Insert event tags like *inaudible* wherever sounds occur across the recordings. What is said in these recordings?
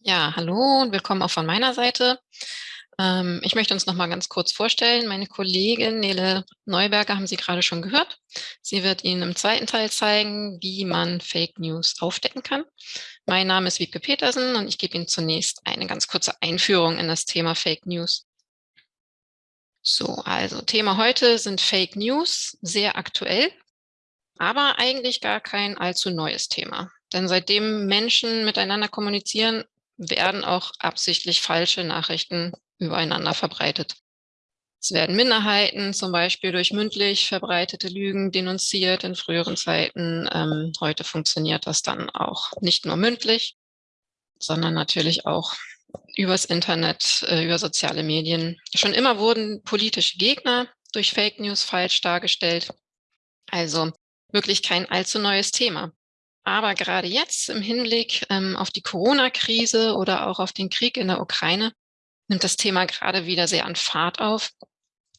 Ja, hallo und willkommen auch von meiner Seite. Ähm, ich möchte uns noch mal ganz kurz vorstellen. Meine Kollegin Nele Neuberger haben Sie gerade schon gehört. Sie wird Ihnen im zweiten Teil zeigen, wie man Fake News aufdecken kann. Mein Name ist Wiebke Petersen und ich gebe Ihnen zunächst eine ganz kurze Einführung in das Thema Fake News. So, also Thema heute sind Fake News, sehr aktuell, aber eigentlich gar kein allzu neues Thema. Denn seitdem Menschen miteinander kommunizieren, werden auch absichtlich falsche Nachrichten übereinander verbreitet. Es werden Minderheiten zum Beispiel durch mündlich verbreitete Lügen denunziert in früheren Zeiten. Ähm, heute funktioniert das dann auch nicht nur mündlich, sondern natürlich auch übers Internet, äh, über soziale Medien. Schon immer wurden politische Gegner durch Fake News falsch dargestellt. Also wirklich kein allzu neues Thema. Aber gerade jetzt im Hinblick ähm, auf die Corona-Krise oder auch auf den Krieg in der Ukraine nimmt das Thema gerade wieder sehr an Fahrt auf.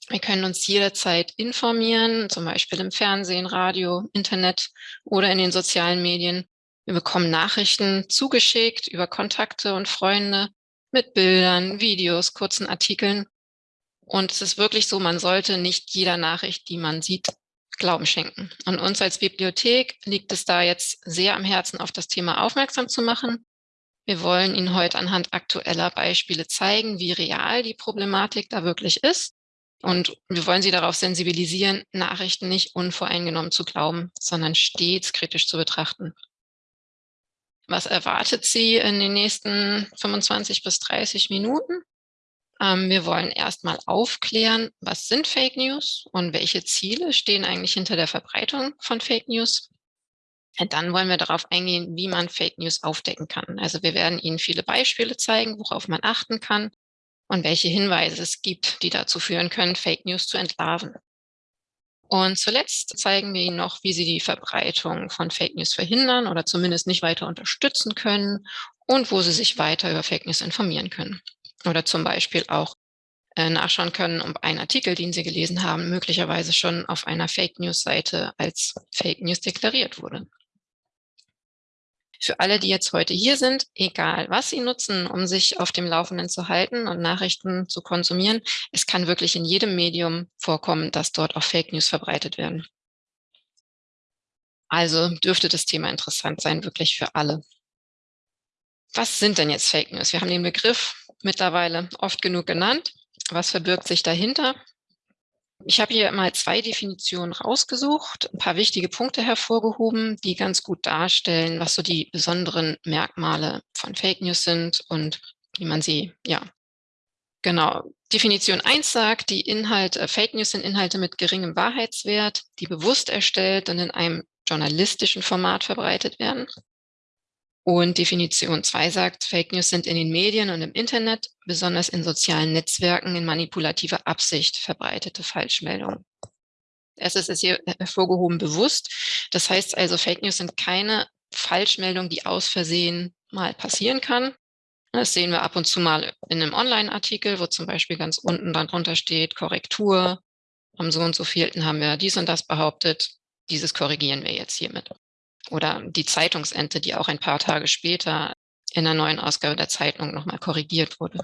Wir können uns jederzeit informieren, zum Beispiel im Fernsehen, Radio, Internet oder in den sozialen Medien. Wir bekommen Nachrichten zugeschickt über Kontakte und Freunde mit Bildern, Videos, kurzen Artikeln. Und es ist wirklich so, man sollte nicht jeder Nachricht, die man sieht, Glauben schenken. Und uns als Bibliothek liegt es da jetzt sehr am Herzen, auf das Thema aufmerksam zu machen. Wir wollen Ihnen heute anhand aktueller Beispiele zeigen, wie real die Problematik da wirklich ist. Und wir wollen Sie darauf sensibilisieren, Nachrichten nicht unvoreingenommen zu glauben, sondern stets kritisch zu betrachten. Was erwartet Sie in den nächsten 25 bis 30 Minuten? Ähm, wir wollen erstmal aufklären, was sind Fake News und welche Ziele stehen eigentlich hinter der Verbreitung von Fake News. Und dann wollen wir darauf eingehen, wie man Fake News aufdecken kann. Also wir werden Ihnen viele Beispiele zeigen, worauf man achten kann und welche Hinweise es gibt, die dazu führen können, Fake News zu entlarven. Und zuletzt zeigen wir Ihnen noch, wie Sie die Verbreitung von Fake News verhindern oder zumindest nicht weiter unterstützen können und wo Sie sich weiter über Fake News informieren können oder zum Beispiel auch äh, nachschauen können, ob ein Artikel, den Sie gelesen haben, möglicherweise schon auf einer Fake News Seite als Fake News deklariert wurde. Für alle, die jetzt heute hier sind, egal was Sie nutzen, um sich auf dem Laufenden zu halten und Nachrichten zu konsumieren, es kann wirklich in jedem Medium vorkommen, dass dort auch Fake News verbreitet werden. Also dürfte das Thema interessant sein, wirklich für alle. Was sind denn jetzt Fake News? Wir haben den Begriff mittlerweile oft genug genannt. Was verbirgt sich dahinter? Ich habe hier mal zwei Definitionen rausgesucht, ein paar wichtige Punkte hervorgehoben, die ganz gut darstellen, was so die besonderen Merkmale von Fake News sind und wie man sie, ja, genau. Definition 1 sagt, die Inhalte, Fake News sind Inhalte mit geringem Wahrheitswert, die bewusst erstellt und in einem journalistischen Format verbreitet werden. Und Definition 2 sagt, Fake News sind in den Medien und im Internet, besonders in sozialen Netzwerken, in manipulativer Absicht verbreitete Falschmeldungen. Erstes ist hier hervorgehoben bewusst. Das heißt also, Fake News sind keine Falschmeldung, die aus Versehen mal passieren kann. Das sehen wir ab und zu mal in einem Online-Artikel, wo zum Beispiel ganz unten dann drunter steht, Korrektur. Am so und so vielten haben wir dies und das behauptet. Dieses korrigieren wir jetzt hiermit oder die Zeitungsente, die auch ein paar Tage später in der neuen Ausgabe der Zeitung nochmal korrigiert wurde.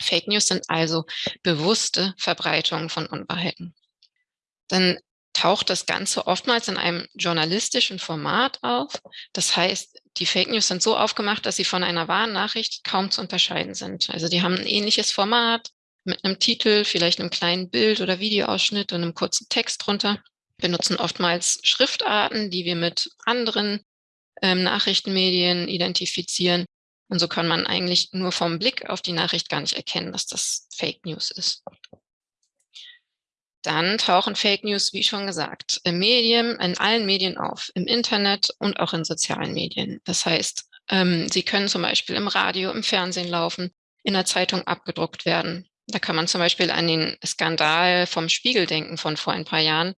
Fake News sind also bewusste Verbreitungen von Unwahrheiten. Dann taucht das Ganze oftmals in einem journalistischen Format auf. Das heißt, die Fake News sind so aufgemacht, dass sie von einer wahren Nachricht kaum zu unterscheiden sind. Also die haben ein ähnliches Format mit einem Titel, vielleicht einem kleinen Bild oder Videoausschnitt und einem kurzen Text drunter benutzen oftmals Schriftarten, die wir mit anderen ähm, Nachrichtenmedien identifizieren. Und so kann man eigentlich nur vom Blick auf die Nachricht gar nicht erkennen, dass das Fake News ist. Dann tauchen Fake News, wie schon gesagt, im Medien, in allen Medien auf, im Internet und auch in sozialen Medien. Das heißt, ähm, sie können zum Beispiel im Radio, im Fernsehen laufen, in der Zeitung abgedruckt werden. Da kann man zum Beispiel an den Skandal vom Spiegel denken von vor ein paar Jahren,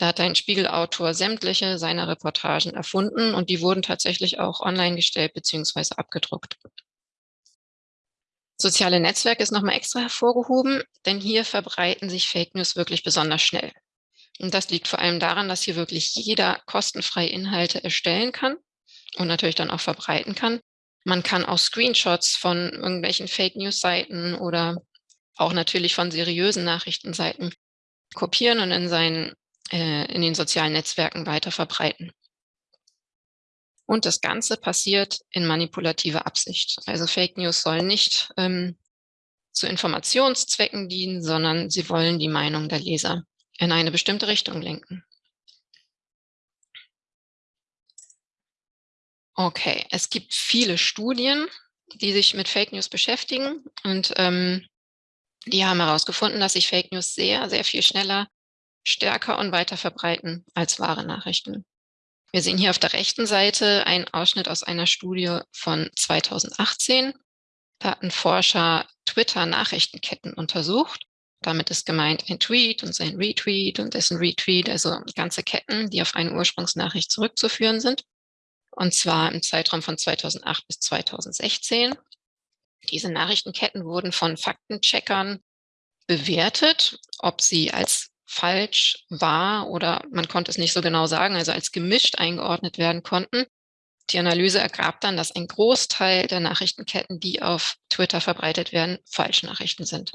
da hat ein Spiegelautor sämtliche seiner Reportagen erfunden und die wurden tatsächlich auch online gestellt bzw. abgedruckt. Soziale Netzwerke ist nochmal extra hervorgehoben, denn hier verbreiten sich Fake News wirklich besonders schnell. Und das liegt vor allem daran, dass hier wirklich jeder kostenfrei Inhalte erstellen kann und natürlich dann auch verbreiten kann. Man kann auch Screenshots von irgendwelchen Fake News Seiten oder auch natürlich von seriösen Nachrichtenseiten kopieren und in seinen äh, in den sozialen Netzwerken weiter verbreiten. Und das Ganze passiert in manipulativer Absicht. Also Fake News sollen nicht ähm, zu Informationszwecken dienen, sondern sie wollen die Meinung der Leser in eine bestimmte Richtung lenken. Okay, es gibt viele Studien, die sich mit Fake News beschäftigen und ähm, die haben herausgefunden, dass sich Fake News sehr, sehr viel schneller, stärker und weiter verbreiten als wahre Nachrichten. Wir sehen hier auf der rechten Seite einen Ausschnitt aus einer Studie von 2018. Da hatten Forscher Twitter-Nachrichtenketten untersucht. Damit ist gemeint ein Tweet und sein Retweet und dessen Retweet, also ganze Ketten, die auf eine Ursprungsnachricht zurückzuführen sind. Und zwar im Zeitraum von 2008 bis 2016. Diese Nachrichtenketten wurden von Faktencheckern bewertet, ob sie als falsch war oder man konnte es nicht so genau sagen, also als gemischt eingeordnet werden konnten. Die Analyse ergab dann, dass ein Großteil der Nachrichtenketten, die auf Twitter verbreitet werden, Falschnachrichten sind.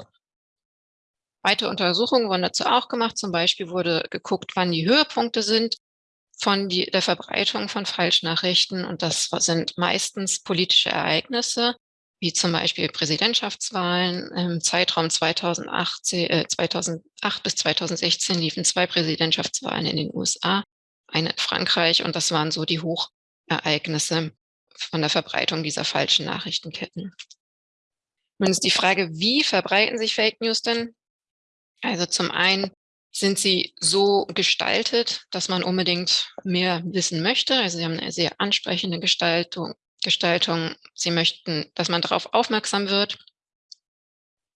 Weitere Untersuchungen wurden dazu auch gemacht. Zum Beispiel wurde geguckt, wann die Höhepunkte sind von die, der Verbreitung von Falschnachrichten. Und das sind meistens politische Ereignisse, wie zum Beispiel Präsidentschaftswahlen. Im Zeitraum 2008, äh, 2008 bis 2016 liefen zwei Präsidentschaftswahlen in den USA, eine in Frankreich und das waren so die Hochereignisse von der Verbreitung dieser falschen Nachrichtenketten. Nun ist die Frage, wie verbreiten sich Fake News denn? Also zum einen sind sie so gestaltet, dass man unbedingt mehr wissen möchte. Also sie haben eine sehr ansprechende Gestaltung, Gestaltung. Sie möchten, dass man darauf aufmerksam wird.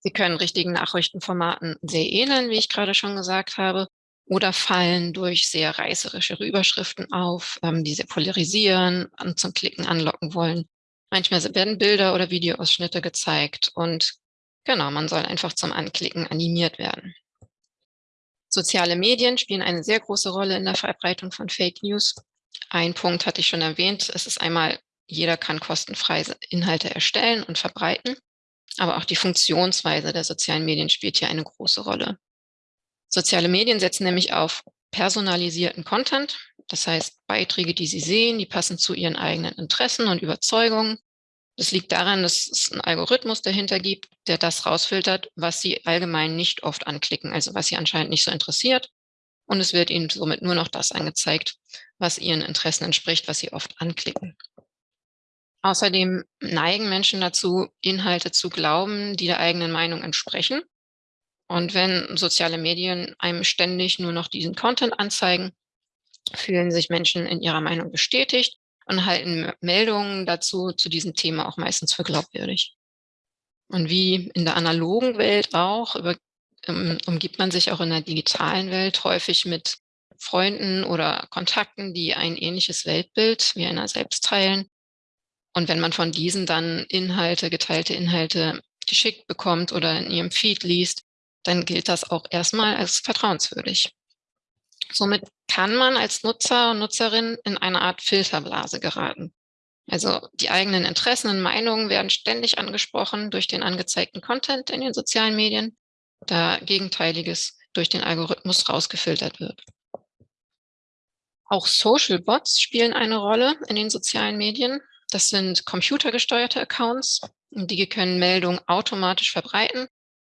Sie können richtigen Nachrichtenformaten sehr ähneln, wie ich gerade schon gesagt habe, oder fallen durch sehr reißerische Überschriften auf, ähm, die sie polarisieren und zum Klicken anlocken wollen. Manchmal werden Bilder oder Videoausschnitte gezeigt und genau, man soll einfach zum Anklicken animiert werden. Soziale Medien spielen eine sehr große Rolle in der Verbreitung von Fake News. Ein Punkt hatte ich schon erwähnt. Es ist einmal jeder kann kostenfrei Inhalte erstellen und verbreiten, aber auch die Funktionsweise der sozialen Medien spielt hier eine große Rolle. Soziale Medien setzen nämlich auf personalisierten Content, das heißt Beiträge, die Sie sehen, die passen zu Ihren eigenen Interessen und Überzeugungen. Das liegt daran, dass es einen Algorithmus dahinter gibt, der das rausfiltert, was Sie allgemein nicht oft anklicken, also was Sie anscheinend nicht so interessiert. Und es wird Ihnen somit nur noch das angezeigt, was Ihren Interessen entspricht, was Sie oft anklicken. Außerdem neigen Menschen dazu, Inhalte zu glauben, die der eigenen Meinung entsprechen. Und wenn soziale Medien einem ständig nur noch diesen Content anzeigen, fühlen sich Menschen in ihrer Meinung bestätigt und halten Meldungen dazu zu diesem Thema auch meistens für glaubwürdig. Und wie in der analogen Welt auch, über, um, umgibt man sich auch in der digitalen Welt häufig mit Freunden oder Kontakten, die ein ähnliches Weltbild wie einer selbst teilen und wenn man von diesen dann Inhalte, geteilte Inhalte geschickt bekommt oder in ihrem Feed liest, dann gilt das auch erstmal als vertrauenswürdig. Somit kann man als Nutzer und Nutzerin in eine Art Filterblase geraten. Also die eigenen Interessen und Meinungen werden ständig angesprochen durch den angezeigten Content in den sozialen Medien, da Gegenteiliges durch den Algorithmus rausgefiltert wird. Auch Social Bots spielen eine Rolle in den sozialen Medien. Das sind computergesteuerte Accounts. Die können Meldungen automatisch verbreiten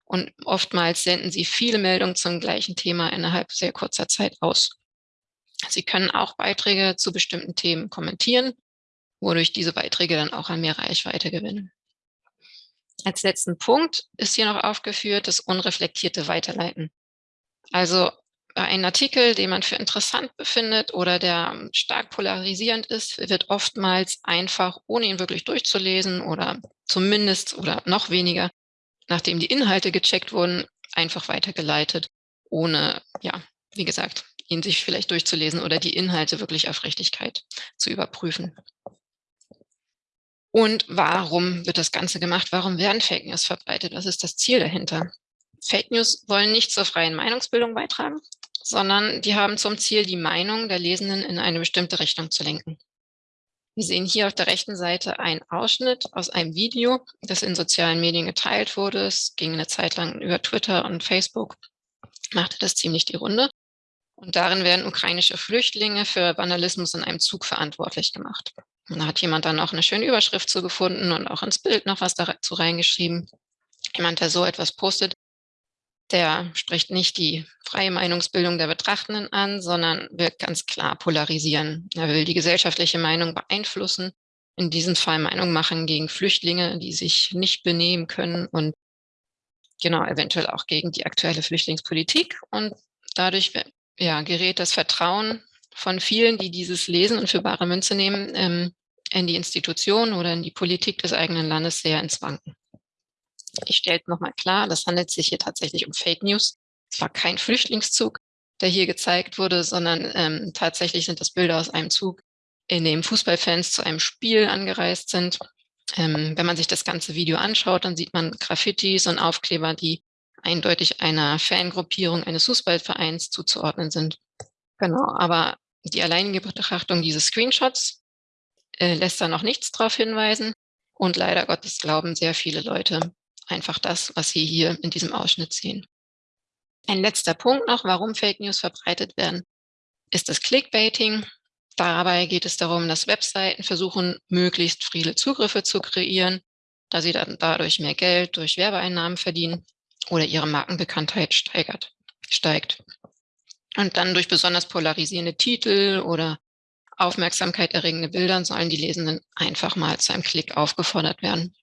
und oftmals senden sie viele Meldungen zum gleichen Thema innerhalb sehr kurzer Zeit aus. Sie können auch Beiträge zu bestimmten Themen kommentieren, wodurch diese Beiträge dann auch an mehr Reichweite gewinnen. Als letzten Punkt ist hier noch aufgeführt das unreflektierte Weiterleiten. Also ein Artikel, den man für interessant befindet oder der stark polarisierend ist, wird oftmals einfach, ohne ihn wirklich durchzulesen oder zumindest oder noch weniger, nachdem die Inhalte gecheckt wurden, einfach weitergeleitet, ohne, ja, wie gesagt, ihn sich vielleicht durchzulesen oder die Inhalte wirklich auf Richtigkeit zu überprüfen. Und warum wird das Ganze gemacht? Warum werden Fake News verbreitet? Was ist das Ziel dahinter? Fake News wollen nicht zur freien Meinungsbildung beitragen, sondern die haben zum Ziel, die Meinung der Lesenden in eine bestimmte Richtung zu lenken. Wir sehen hier auf der rechten Seite einen Ausschnitt aus einem Video, das in sozialen Medien geteilt wurde. Es ging eine Zeit lang über Twitter und Facebook, machte das ziemlich die Runde. Und darin werden ukrainische Flüchtlinge für Vandalismus in einem Zug verantwortlich gemacht. Und da hat jemand dann auch eine schöne Überschrift zu gefunden und auch ins Bild noch was dazu reingeschrieben. Jemand, der so etwas postet, der spricht nicht die freie Meinungsbildung der Betrachtenden an, sondern will ganz klar polarisieren. Er will die gesellschaftliche Meinung beeinflussen, in diesem Fall Meinung machen gegen Flüchtlinge, die sich nicht benehmen können und genau eventuell auch gegen die aktuelle Flüchtlingspolitik. Und dadurch ja, gerät das Vertrauen von vielen, die dieses lesen und für bare Münze nehmen, ähm, in die Institution oder in die Politik des eigenen Landes sehr ins Wanken. Ich stelle nochmal klar, das handelt sich hier tatsächlich um Fake News. Es war kein Flüchtlingszug, der hier gezeigt wurde, sondern ähm, tatsächlich sind das Bilder aus einem Zug, in dem Fußballfans zu einem Spiel angereist sind. Ähm, wenn man sich das ganze Video anschaut, dann sieht man Graffitis und Aufkleber, die eindeutig einer Fangruppierung eines Fußballvereins zuzuordnen sind. Genau, aber die alleinige Betrachtung dieses Screenshots äh, lässt da noch nichts darauf hinweisen. Und leider Gottes glauben sehr viele Leute einfach das, was Sie hier in diesem Ausschnitt sehen. Ein letzter Punkt noch, warum Fake News verbreitet werden, ist das Clickbaiting. Dabei geht es darum, dass Webseiten versuchen, möglichst viele Zugriffe zu kreieren, da sie dann dadurch mehr Geld durch Werbeeinnahmen verdienen oder ihre Markenbekanntheit steigert, steigt. Und dann durch besonders polarisierende Titel oder Aufmerksamkeit erregende Bilder sollen die Lesenden einfach mal zu einem Klick aufgefordert werden.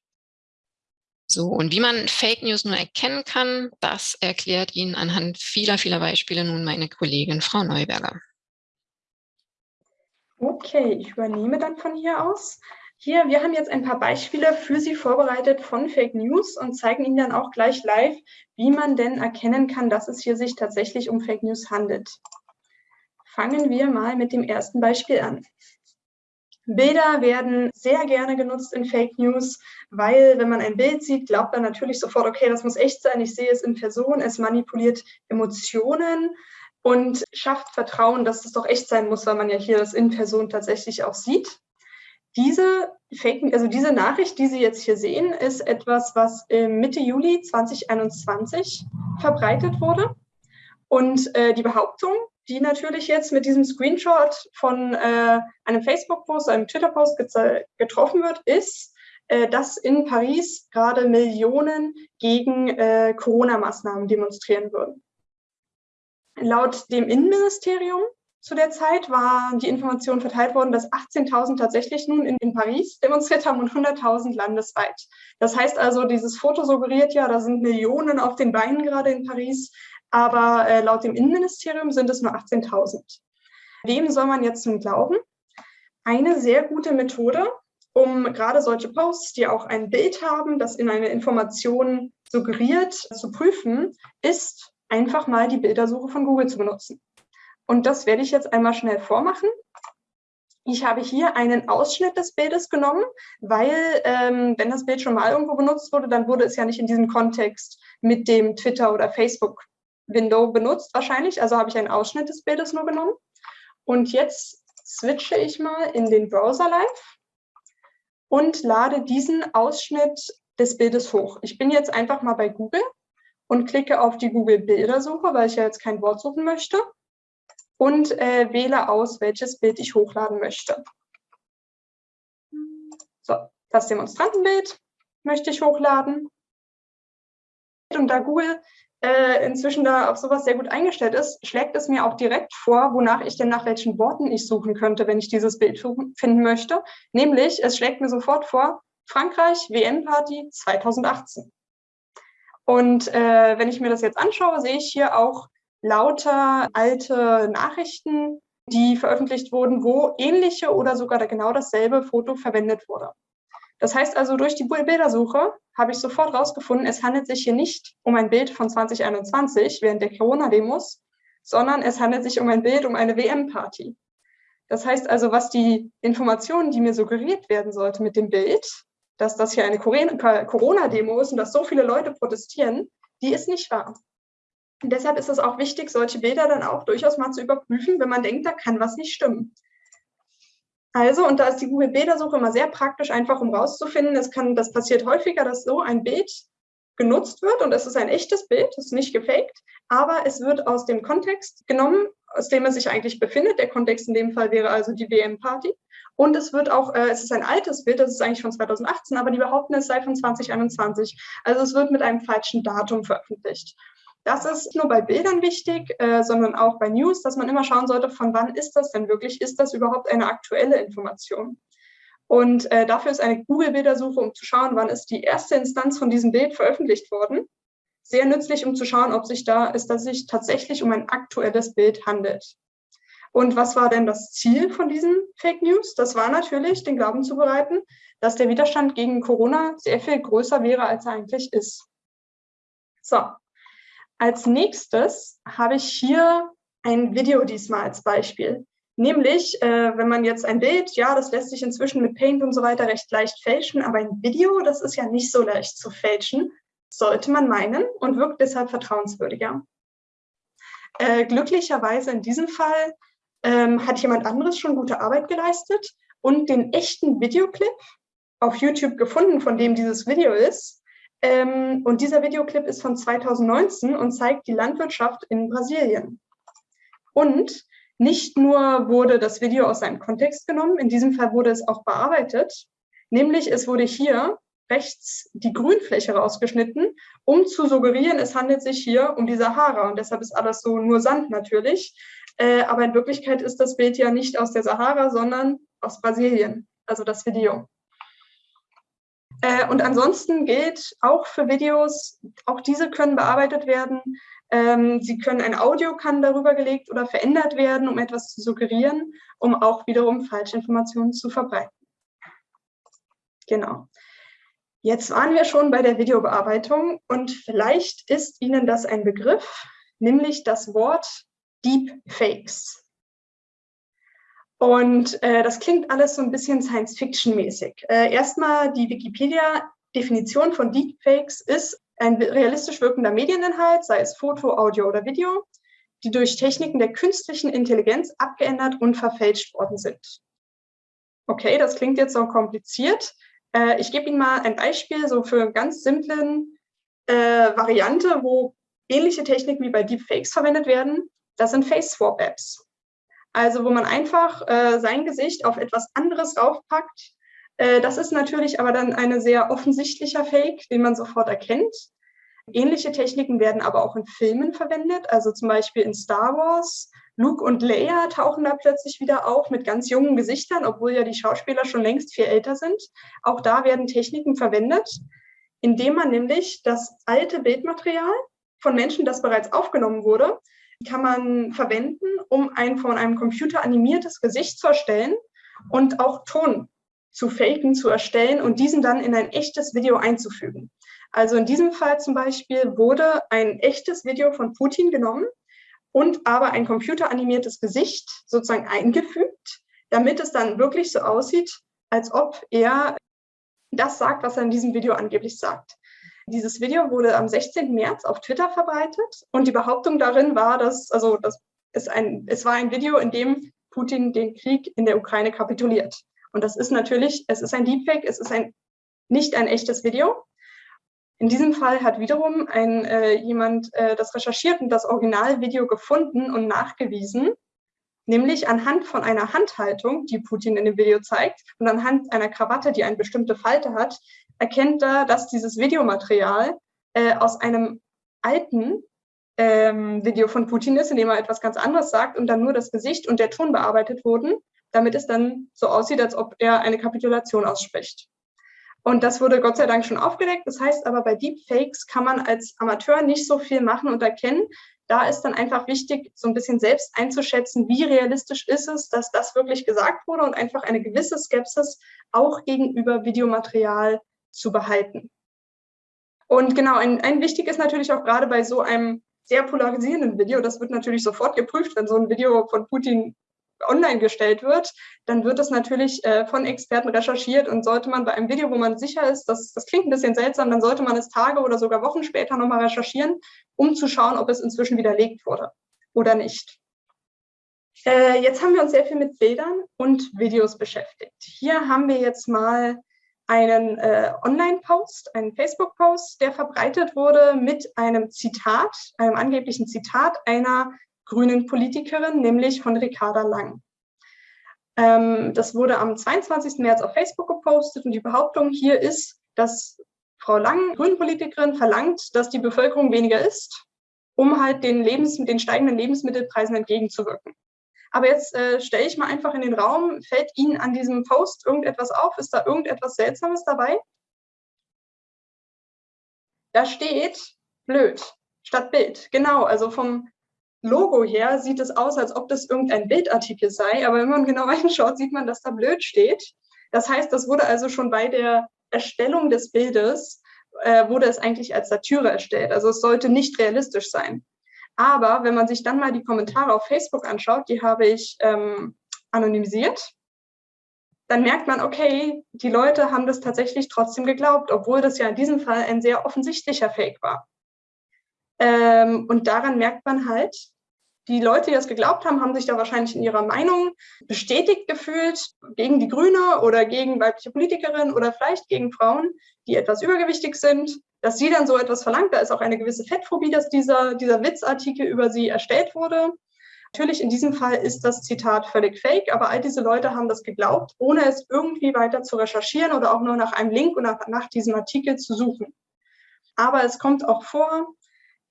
So, und wie man Fake News nur erkennen kann, das erklärt Ihnen anhand vieler, vieler Beispiele nun meine Kollegin Frau Neuberger. Okay, ich übernehme dann von hier aus. Hier, wir haben jetzt ein paar Beispiele für Sie vorbereitet von Fake News und zeigen Ihnen dann auch gleich live, wie man denn erkennen kann, dass es hier sich tatsächlich um Fake News handelt. Fangen wir mal mit dem ersten Beispiel an. Bilder werden sehr gerne genutzt in Fake News, weil wenn man ein Bild sieht, glaubt man natürlich sofort, okay, das muss echt sein, ich sehe es in Person, es manipuliert Emotionen und schafft Vertrauen, dass es doch echt sein muss, weil man ja hier das in Person tatsächlich auch sieht. Diese Fake, also diese Nachricht, die Sie jetzt hier sehen, ist etwas, was Mitte Juli 2021 verbreitet wurde. Und äh, die Behauptung, die natürlich jetzt mit diesem Screenshot von äh, einem Facebook-Post, einem Twitter-Post getroffen wird, ist, äh, dass in Paris gerade Millionen gegen äh, Corona-Maßnahmen demonstrieren würden. Laut dem Innenministerium zu der Zeit war die Information verteilt worden, dass 18.000 tatsächlich nun in, in, Paris demonstriert haben und 100.000 landesweit. Das heißt also, dieses Foto suggeriert ja, da sind Millionen auf den Beinen gerade in Paris aber äh, laut dem Innenministerium sind es nur 18.000. Wem soll man jetzt nun glauben? Eine sehr gute Methode, um gerade solche Posts, die auch ein Bild haben, das in eine Information suggeriert, zu prüfen, ist einfach mal die Bildersuche von Google zu benutzen. Und das werde ich jetzt einmal schnell vormachen. Ich habe hier einen Ausschnitt des Bildes genommen, weil ähm, wenn das Bild schon mal irgendwo benutzt wurde, dann wurde es ja nicht in diesem Kontext mit dem Twitter oder Facebook Window benutzt wahrscheinlich, also habe ich einen Ausschnitt des Bildes nur genommen. Und jetzt switche ich mal in den Browser live und lade diesen Ausschnitt des Bildes hoch. Ich bin jetzt einfach mal bei Google und klicke auf die Google Bildersuche, weil ich ja jetzt kein Wort suchen möchte und äh, wähle aus, welches Bild ich hochladen möchte. So, das Demonstrantenbild möchte ich hochladen. Und da Google äh, inzwischen da auf sowas sehr gut eingestellt ist, schlägt es mir auch direkt vor, wonach ich denn nach welchen Worten ich suchen könnte, wenn ich dieses Bild finden möchte. Nämlich, es schlägt mir sofort vor, Frankreich WM-Party 2018. Und äh, wenn ich mir das jetzt anschaue, sehe ich hier auch lauter alte Nachrichten, die veröffentlicht wurden, wo ähnliche oder sogar genau dasselbe Foto verwendet wurde. Das heißt also, durch die Bildersuche habe ich sofort herausgefunden, es handelt sich hier nicht um ein Bild von 2021 während der Corona-Demos, sondern es handelt sich um ein Bild um eine WM-Party. Das heißt also, was die Informationen, die mir suggeriert werden sollte mit dem Bild, dass das hier eine Corona-Demo ist und dass so viele Leute protestieren, die ist nicht wahr. Und deshalb ist es auch wichtig, solche Bilder dann auch durchaus mal zu überprüfen, wenn man denkt, da kann was nicht stimmen. Also, und da ist die Google-Bildersuche immer sehr praktisch, einfach um rauszufinden, es kann, das passiert häufiger, dass so ein Bild genutzt wird und es ist ein echtes Bild, es ist nicht gefaked, aber es wird aus dem Kontext genommen, aus dem es sich eigentlich befindet. Der Kontext in dem Fall wäre also die WM-Party. Und es wird auch, äh, es ist ein altes Bild, das ist eigentlich von 2018, aber die behaupten, es sei von 2021. Also es wird mit einem falschen Datum veröffentlicht. Das ist nur bei Bildern wichtig, äh, sondern auch bei News, dass man immer schauen sollte, von wann ist das denn wirklich? Ist das überhaupt eine aktuelle Information? Und äh, dafür ist eine Google-Bildersuche, um zu schauen, wann ist die erste Instanz von diesem Bild veröffentlicht worden. Sehr nützlich, um zu schauen, ob sich da ist, dass sich tatsächlich um ein aktuelles Bild handelt. Und was war denn das Ziel von diesen Fake News? Das war natürlich, den Glauben zu bereiten, dass der Widerstand gegen Corona sehr viel größer wäre, als er eigentlich ist. So, als nächstes habe ich hier ein Video diesmal als Beispiel. Nämlich, äh, wenn man jetzt ein Bild, ja, das lässt sich inzwischen mit Paint und so weiter recht leicht fälschen, aber ein Video, das ist ja nicht so leicht zu fälschen, sollte man meinen und wirkt deshalb vertrauenswürdiger. Äh, glücklicherweise in diesem Fall ähm, hat jemand anderes schon gute Arbeit geleistet und den echten Videoclip auf YouTube gefunden, von dem dieses Video ist. Ähm, und dieser Videoclip ist von 2019 und zeigt die Landwirtschaft in Brasilien. Und nicht nur wurde das Video aus seinem Kontext genommen, in diesem Fall wurde es auch bearbeitet, nämlich es wurde hier rechts die Grünfläche rausgeschnitten, um zu suggerieren, es handelt sich hier um die Sahara und deshalb ist alles so nur Sand natürlich. Äh, aber in Wirklichkeit ist das Bild ja nicht aus der Sahara, sondern aus Brasilien, also das Video. Äh, und ansonsten gilt auch für Videos, auch diese können bearbeitet werden, ähm, sie können, ein Audio kann darüber gelegt oder verändert werden, um etwas zu suggerieren, um auch wiederum Falschinformationen zu verbreiten. Genau. Jetzt waren wir schon bei der Videobearbeitung und vielleicht ist Ihnen das ein Begriff, nämlich das Wort Deepfakes. Und äh, das klingt alles so ein bisschen Science-Fiction-mäßig. Äh, erstmal die Wikipedia-Definition von Deepfakes ist ein realistisch wirkender Medieninhalt, sei es Foto, Audio oder Video, die durch Techniken der künstlichen Intelligenz abgeändert und verfälscht worden sind. Okay, das klingt jetzt so kompliziert. Äh, ich gebe Ihnen mal ein Beispiel so für eine ganz simplen äh, Variante, wo ähnliche Techniken wie bei Deepfakes verwendet werden. Das sind Face-Swap-Apps. Also wo man einfach äh, sein Gesicht auf etwas anderes raufpackt äh, das ist natürlich aber dann ein sehr offensichtlicher Fake, den man sofort erkennt. Ähnliche Techniken werden aber auch in Filmen verwendet, also zum Beispiel in Star Wars. Luke und Leia tauchen da plötzlich wieder auf mit ganz jungen Gesichtern, obwohl ja die Schauspieler schon längst viel älter sind. Auch da werden Techniken verwendet, indem man nämlich das alte Bildmaterial von Menschen, das bereits aufgenommen wurde, kann man verwenden, um ein von einem Computer animiertes Gesicht zu erstellen und auch Ton zu faken, zu erstellen und diesen dann in ein echtes Video einzufügen. Also in diesem Fall zum Beispiel wurde ein echtes Video von Putin genommen und aber ein computeranimiertes Gesicht sozusagen eingefügt, damit es dann wirklich so aussieht, als ob er das sagt, was er in diesem Video angeblich sagt. Dieses Video wurde am 16. März auf Twitter verbreitet und die Behauptung darin war, dass, also das ist ein, es war ein Video, in dem Putin den Krieg in der Ukraine kapituliert. Und das ist natürlich, es ist ein Deepfake, es ist ein, nicht ein echtes Video. In diesem Fall hat wiederum ein, äh, jemand äh, das recherchiert und das Originalvideo gefunden und nachgewiesen, nämlich anhand von einer Handhaltung, die Putin in dem Video zeigt, und anhand einer Krawatte, die eine bestimmte Falte hat, erkennt er, dass dieses Videomaterial äh, aus einem alten ähm, Video von Putin ist, in dem er etwas ganz anderes sagt und dann nur das Gesicht und der Ton bearbeitet wurden damit es dann so aussieht, als ob er eine Kapitulation ausspricht. Und das wurde Gott sei Dank schon aufgedeckt. Das heißt aber, bei Deepfakes kann man als Amateur nicht so viel machen und erkennen. Da ist dann einfach wichtig, so ein bisschen selbst einzuschätzen, wie realistisch ist es, dass das wirklich gesagt wurde und einfach eine gewisse Skepsis auch gegenüber Videomaterial zu behalten. Und genau, ein, ein wichtig ist natürlich auch gerade bei so einem sehr polarisierenden Video, das wird natürlich sofort geprüft, wenn so ein Video von Putin online gestellt wird, dann wird es natürlich äh, von Experten recherchiert und sollte man bei einem Video, wo man sicher ist, dass, das klingt ein bisschen seltsam, dann sollte man es Tage oder sogar Wochen später nochmal recherchieren, um zu schauen, ob es inzwischen widerlegt wurde oder nicht. Äh, jetzt haben wir uns sehr viel mit Bildern und Videos beschäftigt. Hier haben wir jetzt mal einen äh, Online-Post, einen Facebook-Post, der verbreitet wurde mit einem Zitat, einem angeblichen Zitat einer grünen Politikerin, nämlich von Ricarda Lang. Ähm, das wurde am 22. März auf Facebook gepostet und die Behauptung hier ist, dass Frau Lang, Grünenpolitikerin, verlangt, dass die Bevölkerung weniger isst, um halt den, Lebens den steigenden Lebensmittelpreisen entgegenzuwirken. Aber jetzt äh, stelle ich mal einfach in den Raum, fällt Ihnen an diesem Post irgendetwas auf? Ist da irgendetwas Seltsames dabei? Da steht blöd statt Bild. Genau, also vom Logo her sieht es aus, als ob das irgendein Bildartikel sei, aber wenn man genau *laughs* hinschaut, sieht man, dass da blöd steht. Das heißt, das wurde also schon bei der Erstellung des Bildes, äh, wurde es eigentlich als Satire erstellt. Also es sollte nicht realistisch sein. Aber wenn man sich dann mal die Kommentare auf Facebook anschaut, die habe ich ähm, anonymisiert, dann merkt man, okay, die Leute haben das tatsächlich trotzdem geglaubt, obwohl das ja in diesem Fall ein sehr offensichtlicher Fake war. Ähm, und daran merkt man halt, die Leute, die das geglaubt haben, haben sich da wahrscheinlich in ihrer Meinung bestätigt gefühlt gegen die Grüne oder gegen weibliche Politikerinnen oder vielleicht gegen Frauen, die etwas übergewichtig sind, dass sie dann so etwas verlangt. Da ist auch eine gewisse Fettphobie, dass dieser, dieser Witzartikel über sie erstellt wurde. Natürlich in diesem Fall ist das Zitat völlig fake, aber all diese Leute haben das geglaubt, ohne es irgendwie weiter zu recherchieren oder auch nur nach einem Link oder nach diesem Artikel zu suchen. Aber es kommt auch vor,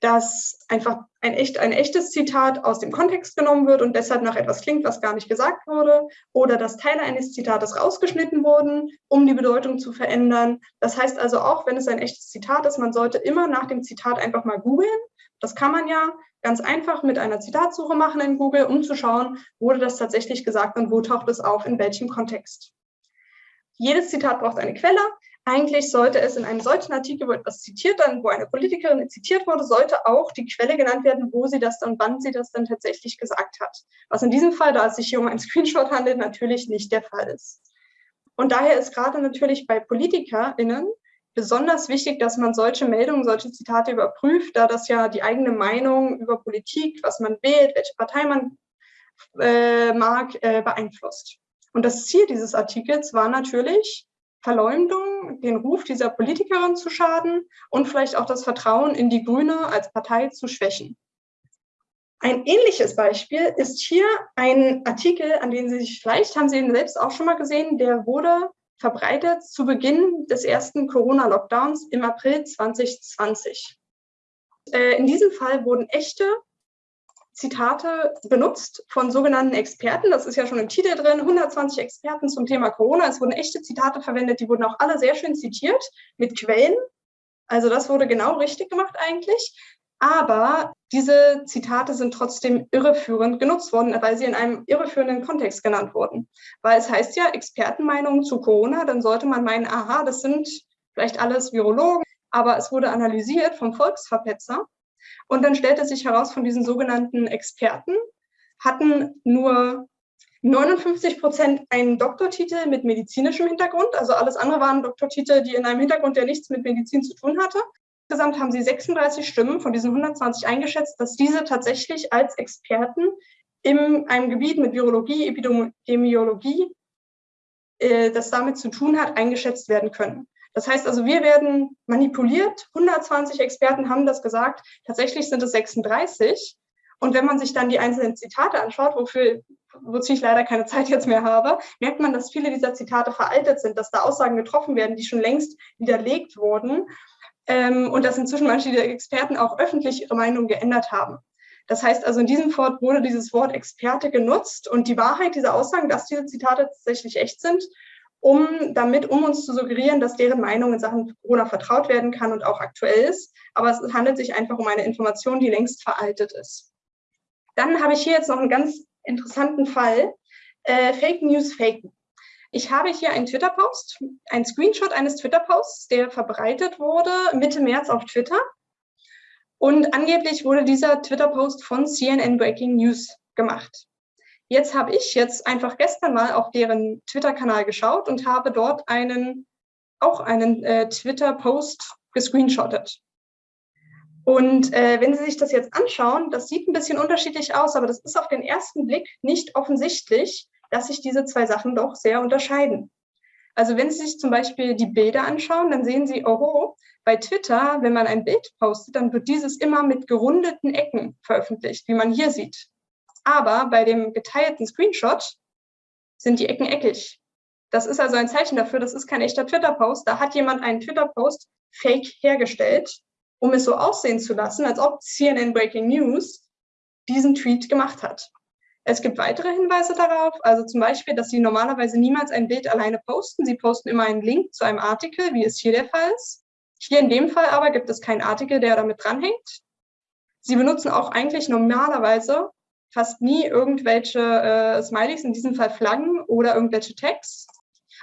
dass einfach ein, echt, ein echtes Zitat aus dem Kontext genommen wird und deshalb nach etwas klingt, was gar nicht gesagt wurde, oder dass Teile eines Zitates rausgeschnitten wurden, um die Bedeutung zu verändern. Das heißt also auch, wenn es ein echtes Zitat ist, man sollte immer nach dem Zitat einfach mal googeln. Das kann man ja ganz einfach mit einer Zitatsuche machen in Google, um zu schauen, wurde das tatsächlich gesagt und wo taucht es auf, in welchem Kontext. Jedes Zitat braucht eine Quelle. Eigentlich sollte es in einem solchen Artikel, wo etwas zitiert dann, wo eine Politikerin zitiert wurde, sollte auch die Quelle genannt werden, wo sie das dann, wann sie das dann tatsächlich gesagt hat. Was in diesem Fall, da es sich hier um einen *laughs* Screenshot handelt, natürlich nicht der Fall ist. Und daher ist gerade natürlich bei PolitikerInnen besonders wichtig, dass man solche Meldungen, solche Zitate überprüft, da das ja die eigene Meinung über Politik, was man wählt, welche Partei man äh, mag, äh, beeinflusst. Und das Ziel dieses Artikels war natürlich, Verleumdung, den Ruf dieser Politikerin zu schaden und vielleicht auch das Vertrauen in die Grüne als Partei zu schwächen. Ein ähnliches Beispiel ist hier ein Artikel, an den Sie sich vielleicht, haben Sie ihn selbst auch schon mal gesehen, der wurde verbreitet zu Beginn des ersten Corona-Lockdowns im April 2020. Äh, in diesem Fall wurden echte Zitate benutzt von sogenannten Experten. Das ist ja schon im Titel drin. 120 Experten zum Thema Corona. Es wurden echte Zitate verwendet. Die wurden auch alle sehr schön zitiert mit Quellen. Also das wurde genau richtig gemacht eigentlich. Aber diese Zitate sind trotzdem irreführend genutzt worden, weil sie in einem irreführenden Kontext genannt wurden. Weil es heißt ja Expertenmeinungen zu Corona, dann sollte man meinen, aha, das sind vielleicht alles Virologen, aber es wurde analysiert vom Volksverpetzer und dann stellte sich heraus, von diesen sogenannten Experten hatten nur 59 Prozent einen Doktortitel mit medizinischem Hintergrund. Also alles andere waren Doktortitel, die in einem Hintergrund, der nichts mit Medizin zu tun hatte. Insgesamt haben sie 36 Stimmen von diesen 120 eingeschätzt, dass diese tatsächlich als Experten in einem Gebiet mit Virologie, Epidemiologie, äh, das damit zu tun hat, eingeschätzt werden können. Das heißt also, wir werden manipuliert. 120 Experten haben das gesagt. Tatsächlich sind es 36. Und wenn man sich dann die einzelnen Zitate anschaut, wofür, wozu ich leider keine Zeit jetzt mehr habe, merkt man, dass viele dieser Zitate veraltet sind, dass da Aussagen getroffen werden, die schon längst widerlegt wurden. Ähm, und dass inzwischen manche der Experten auch öffentlich ihre Meinung geändert haben. Das heißt also, in diesem Fort wurde dieses Wort Experte genutzt und die Wahrheit dieser Aussagen, dass diese Zitate tatsächlich echt sind, um damit, um uns zu suggerieren, dass deren Meinung in Sachen Corona vertraut werden kann und auch aktuell ist. Aber es handelt sich einfach um eine Information, die längst veraltet ist. Dann habe ich hier jetzt noch einen ganz interessanten Fall. Äh, Fake News faken. Ich habe hier einen Twitter-Post, einen Screenshot eines Twitter-Posts, der verbreitet wurde Mitte März auf Twitter. Und angeblich wurde dieser Twitter-Post von CNN Breaking News gemacht. Jetzt habe ich jetzt einfach gestern mal auf deren Twitter-Kanal geschaut und habe dort einen, auch einen äh, Twitter-Post gescreenshottet. Und äh, wenn Sie sich das jetzt anschauen, das sieht ein bisschen unterschiedlich aus, aber das ist auf den ersten Blick nicht offensichtlich, dass sich diese zwei Sachen doch sehr unterscheiden. Also wenn Sie sich zum Beispiel die Bilder anschauen, dann sehen Sie, oh, bei Twitter, wenn man ein Bild postet, dann wird dieses immer mit gerundeten Ecken veröffentlicht, wie man hier sieht. Aber bei dem geteilten Screenshot sind die Ecken eckig. Das ist also ein Zeichen dafür, das ist kein echter Twitter-Post. Da hat jemand einen Twitter-Post fake hergestellt, um es so aussehen zu lassen, als ob CNN Breaking News diesen Tweet gemacht hat. Es gibt weitere Hinweise darauf, also zum Beispiel, dass Sie normalerweise niemals ein Bild alleine posten. Sie posten immer einen Link zu einem Artikel, wie es hier der Fall ist. Hier in dem Fall aber gibt es keinen Artikel, der damit dranhängt. Sie benutzen auch eigentlich normalerweise fast nie irgendwelche äh, Smileys, in diesem Fall Flaggen oder irgendwelche Tags.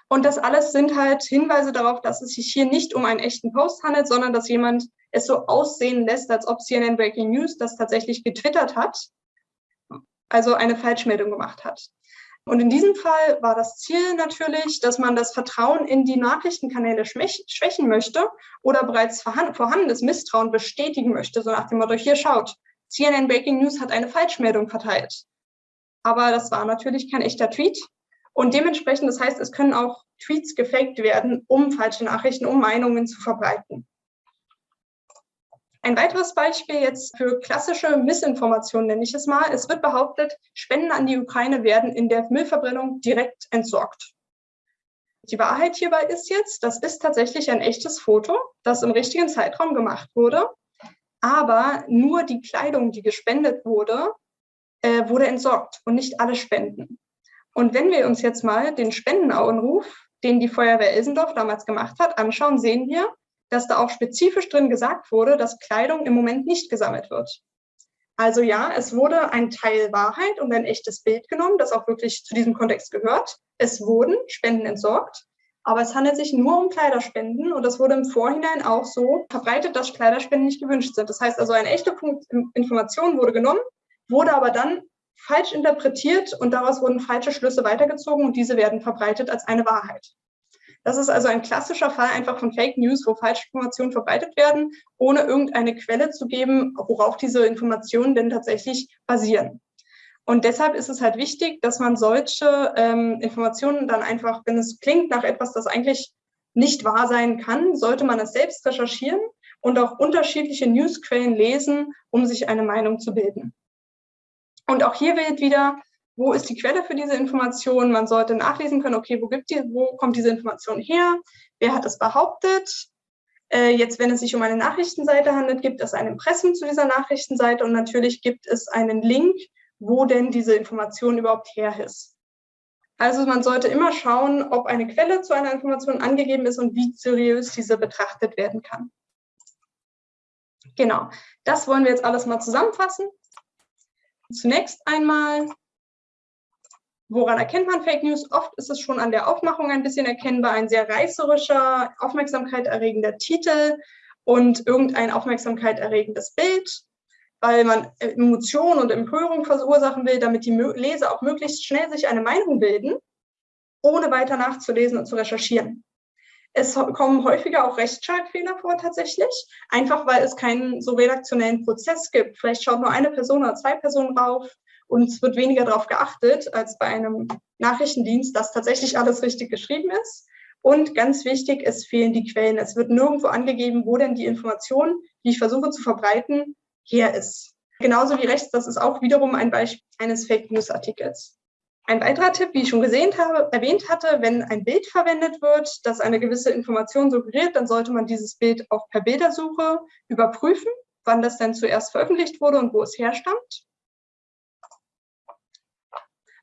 Und das alles sind halt Hinweise darauf, dass es sich hier nicht um einen echten Post handelt, sondern dass jemand es so aussehen lässt, als ob CNN Breaking News das tatsächlich getwittert hat also eine Falschmeldung gemacht hat. Und in diesem Fall war das Ziel natürlich, dass man das Vertrauen in die Nachrichtenkanäle schwächen möchte oder bereits vorhandenes Misstrauen bestätigen möchte, so nach dem Motto, hier schaut, CNN Breaking News hat eine Falschmeldung verteilt. Aber das war natürlich kein echter Tweet. Und dementsprechend, das heißt, es können auch Tweets gefaked werden, um falsche Nachrichten, um Meinungen zu verbreiten. Ein weiteres Beispiel jetzt für klassische Missinformation nenne ich es mal. Es wird behauptet, Spenden an die Ukraine werden in der Müllverbrennung direkt entsorgt. Die Wahrheit hierbei ist jetzt, das ist tatsächlich ein echtes Foto, das im richtigen Zeitraum gemacht wurde, aber nur die Kleidung, die gespendet wurde, äh, wurde entsorgt und nicht alle Spenden. Und wenn wir uns jetzt mal den Spendenauenruf, den die Feuerwehr Elsendorf damals gemacht hat, anschauen, sehen wir, dass da auch spezifisch drin gesagt wurde, dass Kleidung im Moment nicht gesammelt wird. Also ja, es wurde ein Teil Wahrheit und ein echtes Bild genommen, das auch wirklich zu diesem Kontext gehört. Es wurden Spenden entsorgt, aber es handelt sich nur um Kleiderspenden und das wurde im Vorhinein auch so verbreitet, dass Kleiderspenden nicht gewünscht sind. Das heißt also, eine echte Information wurde genommen, wurde aber dann falsch interpretiert und daraus wurden falsche Schlüsse weitergezogen und diese werden verbreitet als eine Wahrheit. Das ist also ein klassischer Fall einfach von Fake News, wo Falschinformationen verbreitet werden, ohne irgendeine Quelle zu geben, worauf diese Informationen denn tatsächlich basieren. Und deshalb ist es halt wichtig, dass man solche ähm, Informationen dann einfach, wenn es klingt nach etwas, das eigentlich nicht wahr sein kann, sollte man es selbst recherchieren und auch unterschiedliche Newsquellen lesen, um sich eine Meinung zu bilden. Und auch hier wird wieder wo ist die Quelle für diese Information? Man sollte nachlesen können, okay, wo, gibt die, wo kommt diese Information her? Wer hat es behauptet? Äh, jetzt, wenn es sich um eine Nachrichtenseite handelt, gibt es ein Impressum zu dieser Nachrichtenseite und natürlich gibt es einen Link, wo denn diese Information überhaupt her ist. Also man sollte immer schauen, ob eine Quelle zu einer Information angegeben ist und wie seriös diese betrachtet werden kann. Genau, das wollen wir jetzt alles mal zusammenfassen. Zunächst einmal Woran erkennt man Fake News? Oft ist es schon an der Aufmachung ein bisschen erkennbar, ein sehr reißerischer, Aufmerksamkeit erregender Titel und irgendein Aufmerksamkeit erregendes Bild, weil man Emotionen und Empörung verursachen will, damit die Leser auch möglichst schnell sich eine Meinung bilden, ohne weiter nachzulesen und zu recherchieren. Es kommen häufiger auch Rechtschreibfehler vor tatsächlich, einfach weil es keinen so redaktionellen Prozess gibt. Vielleicht schaut nur eine Person oder zwei Personen drauf und es wird weniger darauf geachtet als bei einem Nachrichtendienst, dass tatsächlich alles richtig geschrieben ist. Und ganz wichtig, es fehlen die Quellen. Es wird nirgendwo angegeben, wo denn die Information, die ich versuche zu verbreiten, her ist. Genauso wie rechts, das ist auch wiederum ein Beispiel eines Fake News Artikels. Ein weiterer Tipp, wie ich schon gesehen habe, erwähnt hatte, wenn ein Bild verwendet wird, das eine gewisse Information suggeriert, dann sollte man dieses Bild auch per Bildersuche überprüfen, wann das denn zuerst veröffentlicht wurde und wo es herstammt.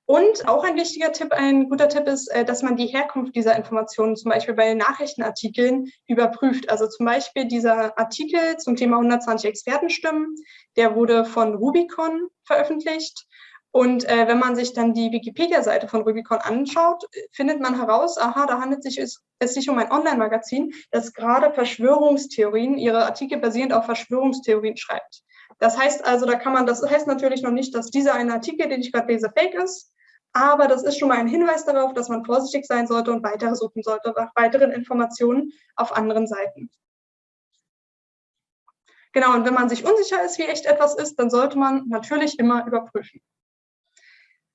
Und auch ein wichtiger Tipp, ein guter Tipp ist, äh, dass man die Herkunft dieser Informationen zum Beispiel bei Nachrichtenartikeln überprüft. Also zum Beispiel dieser Artikel zum Thema 120 Expertenstimmen, der wurde von Rubicon veröffentlicht. Und äh, wenn man sich dann die Wikipedia-Seite von Rubicon anschaut, findet man heraus, aha, da handelt sich es, es sich um ein Online-Magazin, das gerade Verschwörungstheorien, ihre Artikel basierend auf Verschwörungstheorien schreibt. Das heißt also, da kann man, das heißt natürlich noch nicht, dass dieser eine Artikel, den ich gerade lese, fake ist, aber das ist schon mal ein Hinweis darauf, dass man vorsichtig sein sollte und weitere suchen sollte nach weiteren Informationen auf anderen Seiten. Genau, und wenn man sich unsicher ist, wie echt etwas ist, dann sollte man natürlich immer überprüfen.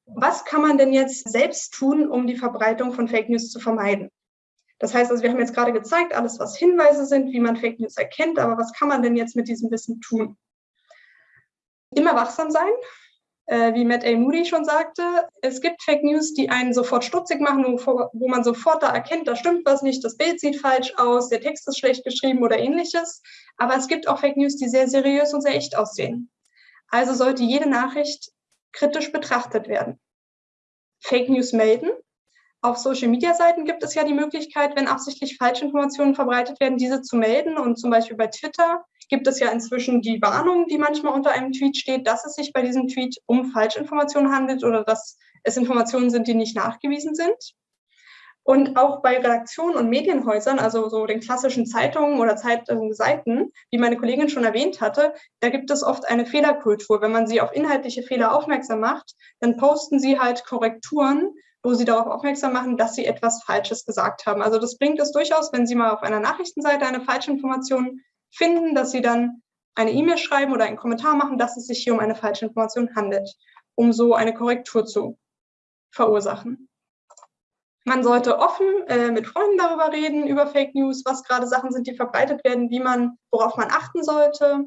Was kann man denn jetzt selbst tun, um die Verbreitung von Fake News zu vermeiden? Das heißt, also wir haben jetzt gerade gezeigt, alles, was Hinweise sind, wie man Fake News erkennt, aber was kann man denn jetzt mit diesem Wissen tun? Immer wachsam sein, wie Matt A. Moody schon sagte. Es gibt Fake News, die einen sofort stutzig machen, wo, man sofort da erkennt, da stimmt was nicht, das Bild sieht falsch aus, der Text ist schlecht geschrieben oder ähnliches. Aber es gibt auch Fake News, die sehr seriös und sehr echt aussehen. Also sollte jede Nachricht kritisch betrachtet werden. Fake News melden, auf Social-Media-Seiten gibt es ja die Möglichkeit, wenn absichtlich Falschinformationen verbreitet werden, diese zu melden. Und zum Beispiel bei Twitter gibt es ja inzwischen die Warnung, die manchmal unter einem Tweet steht, dass es sich bei diesem Tweet um Falschinformationen handelt oder dass es Informationen sind, die nicht nachgewiesen sind. Und auch bei Redaktionen und Medienhäusern, also so den klassischen Zeitungen oder Zeitungsseiten, wie meine Kollegin schon erwähnt hatte, da gibt es oft eine Fehlerkultur. Wenn man sie auf inhaltliche Fehler aufmerksam macht, dann posten sie halt Korrekturen wo sie darauf aufmerksam machen, dass sie etwas Falsches gesagt haben. Also das bringt es durchaus, wenn Sie mal auf einer Nachrichtenseite eine falsche Information finden, dass Sie dann eine E-Mail schreiben oder einen Kommentar machen, dass es sich hier um eine falsche Information handelt, um so eine Korrektur zu verursachen. Man sollte offen äh, mit Freunden darüber reden, über Fake News, was gerade Sachen sind, die verbreitet werden, wie man, worauf man achten sollte.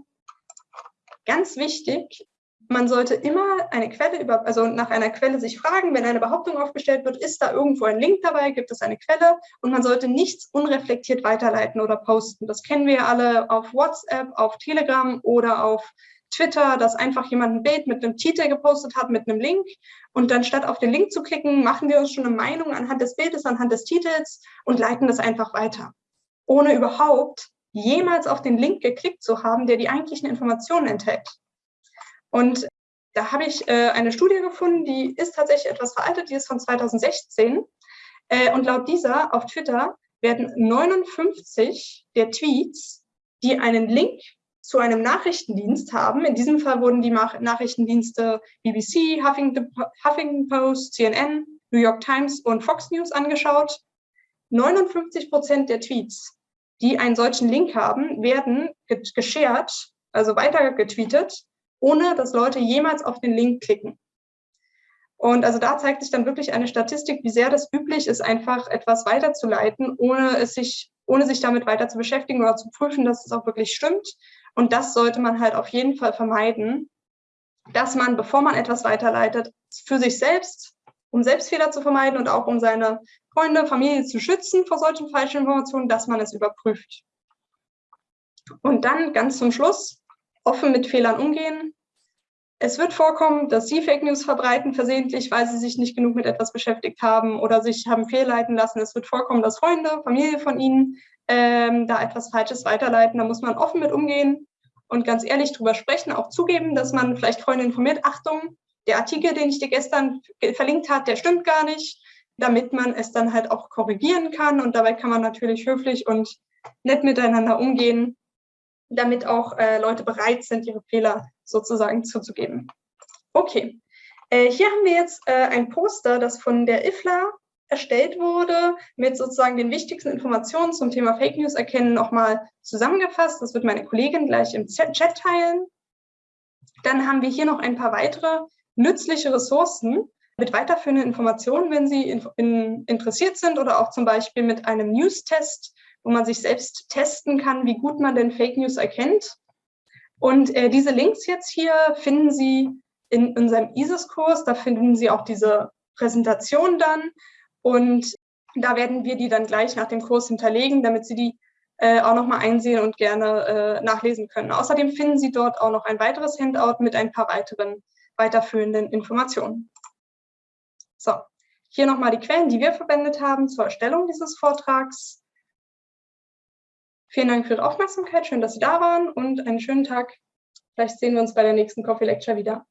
Ganz wichtig, man sollte immer eine Quelle über, also nach einer Quelle sich fragen, wenn eine Behauptung aufgestellt wird, ist da irgendwo ein Link dabei, gibt es eine Quelle und man sollte nichts unreflektiert weiterleiten oder posten. Das kennen wir alle auf WhatsApp, auf Telegram oder auf Twitter, dass einfach jemand ein Bild mit einem Titel gepostet hat, mit einem Link und dann statt auf den Link zu klicken, machen wir uns schon eine Meinung anhand des Bildes, anhand des Titels und leiten das einfach weiter, ohne überhaupt jemals auf den Link geklickt zu haben, der die eigentlichen Informationen enthält. Und da habe ich äh, eine Studie gefunden, die ist tatsächlich etwas veraltet, die ist von 2016. Äh, und laut dieser auf Twitter werden 59 der Tweets, die einen Link zu einem Nachrichtendienst haben, in diesem Fall wurden die Nachrichtendienste BBC, Huffington, Post, CNN, New York Times und Fox News angeschaut. 59 Prozent der Tweets, die einen solchen Link haben, werden geshared, also weitergetweetet ohne dass Leute jemals auf den Link klicken. Und also da zeigt sich dann wirklich eine Statistik, wie sehr das üblich ist, einfach etwas weiterzuleiten, ohne es sich, ohne sich damit weiter zu beschäftigen oder zu prüfen, dass es auch wirklich stimmt. Und das sollte man halt auf jeden Fall vermeiden, dass man, bevor man etwas weiterleitet, für sich selbst, um Selbstfehler zu vermeiden und auch um seine Freunde, Familie zu schützen vor solchen falschen Informationen, dass man es überprüft. Und dann ganz zum Schluss, offen mit Fehlern umgehen. Es wird vorkommen, dass Sie Fake News verbreiten, versehentlich, weil Sie sich nicht genug mit etwas beschäftigt haben oder sich haben fehlleiten lassen. Es wird vorkommen, dass Freunde, Familie von Ihnen ähm, da etwas Falsches weiterleiten. Da muss man offen mit umgehen und ganz ehrlich drüber sprechen, auch zugeben, dass man vielleicht Freunde informiert. Achtung, der Artikel, den ich dir gestern verlinkt habe, der stimmt gar nicht, damit man es dann halt auch korrigieren kann. Und dabei kann man natürlich höflich und nett miteinander umgehen damit auch äh, Leute bereit sind, ihre Fehler sozusagen zuzugeben. Okay, äh, hier haben wir jetzt äh, ein Poster, das von der IFLA erstellt wurde, mit sozusagen den wichtigsten Informationen zum Thema Fake News erkennen nochmal zusammengefasst. Das wird meine Kollegin gleich im Chat teilen. Dann haben wir hier noch ein paar weitere nützliche Ressourcen mit weiterführenden Informationen, wenn Sie in, in, interessiert sind oder auch zum Beispiel mit einem News-Test wo man sich selbst testen kann, wie gut man denn Fake News erkennt. Und äh, diese Links jetzt hier finden Sie in unserem ISIS-Kurs. Da finden Sie auch diese Präsentation dann. Und da werden wir die dann gleich nach dem Kurs hinterlegen, damit Sie die äh, auch nochmal einsehen und gerne äh, nachlesen können. Außerdem finden Sie dort auch noch ein weiteres Handout mit ein paar weiteren weiterführenden Informationen. So, hier nochmal die Quellen, die wir verwendet haben zur Erstellung dieses Vortrags. Vielen Dank für Ihre Aufmerksamkeit. Schön, dass Sie da waren und einen schönen Tag. Vielleicht sehen wir uns bei der nächsten Coffee Lecture wieder.